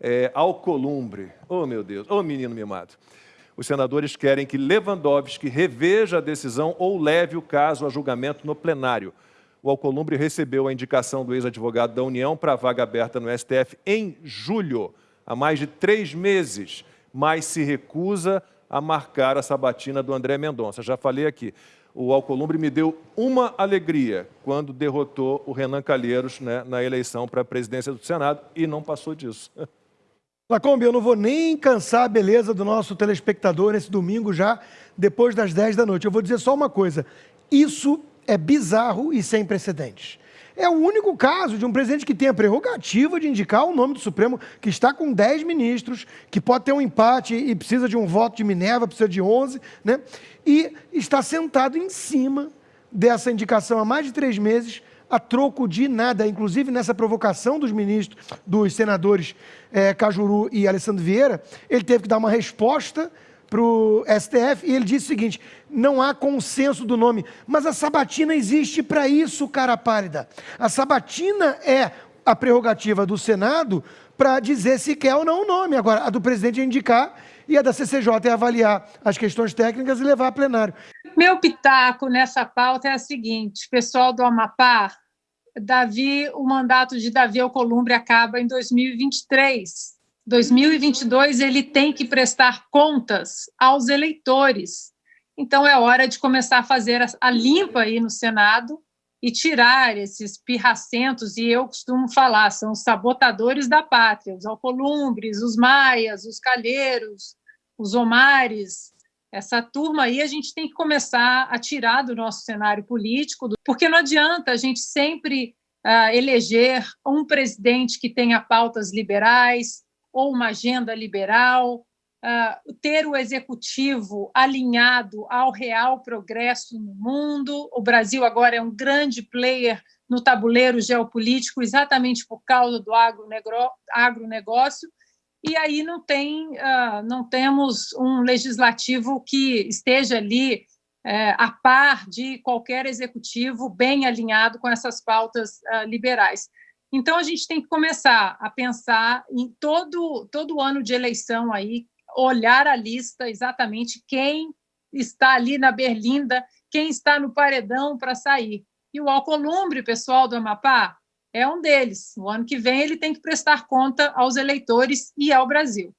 é, Alcolumbre. Oh, meu Deus, oh, menino mimado. Os senadores querem que Lewandowski reveja a decisão ou leve o caso a julgamento no plenário. O Alcolumbre recebeu a indicação do ex-advogado da União para a vaga aberta no STF em julho, há mais de três meses, mas se recusa a marcar a sabatina do André Mendonça. Já falei aqui, o Alcolumbre me deu uma alegria quando derrotou o Renan Calheiros né, na eleição para a presidência do Senado e não passou disso. Lacombe, eu não vou nem cansar a beleza do nosso telespectador nesse domingo já, depois das 10 da noite. Eu vou dizer só uma coisa, isso é bizarro e sem precedentes. É o único caso de um presidente que tem a prerrogativa de indicar o nome do Supremo, que está com 10 ministros, que pode ter um empate e precisa de um voto de Minerva, precisa de 11, né? e está sentado em cima dessa indicação há mais de três meses, a troco de nada, inclusive nessa provocação dos ministros, dos senadores é, Cajuru e Alessandro Vieira, ele teve que dar uma resposta para o STF e ele disse o seguinte: não há consenso do nome, mas a sabatina existe para isso, cara pálida. A sabatina é a prerrogativa do Senado para dizer se quer ou não o nome. Agora, a do presidente é indicar e a da CCJ é avaliar as questões técnicas e levar a plenário. Meu pitaco nessa pauta é a seguinte: pessoal do Amapá, Davi, o mandato de Davi Alcolumbre acaba em 2023. 2022 ele tem que prestar contas aos eleitores. Então é hora de começar a fazer a limpa aí no Senado e tirar esses pirracentos, e eu costumo falar, são os sabotadores da pátria, os alcolumbres, os maias, os calheiros, os omares, essa turma aí a gente tem que começar a tirar do nosso cenário político, porque não adianta a gente sempre uh, eleger um presidente que tenha pautas liberais, ou uma agenda liberal, uh, ter o executivo alinhado ao real progresso no mundo. O Brasil agora é um grande player no tabuleiro geopolítico, exatamente por causa do agronegócio, e aí não tem, uh, não temos um legislativo que esteja ali é, a par de qualquer executivo bem alinhado com essas pautas uh, liberais. Então, a gente tem que começar a pensar em todo, todo ano de eleição aí, olhar a lista exatamente quem está ali na berlinda, quem está no paredão para sair. E o Alcolumbre, pessoal do Amapá, é um deles. No ano que vem, ele tem que prestar conta aos eleitores e ao Brasil.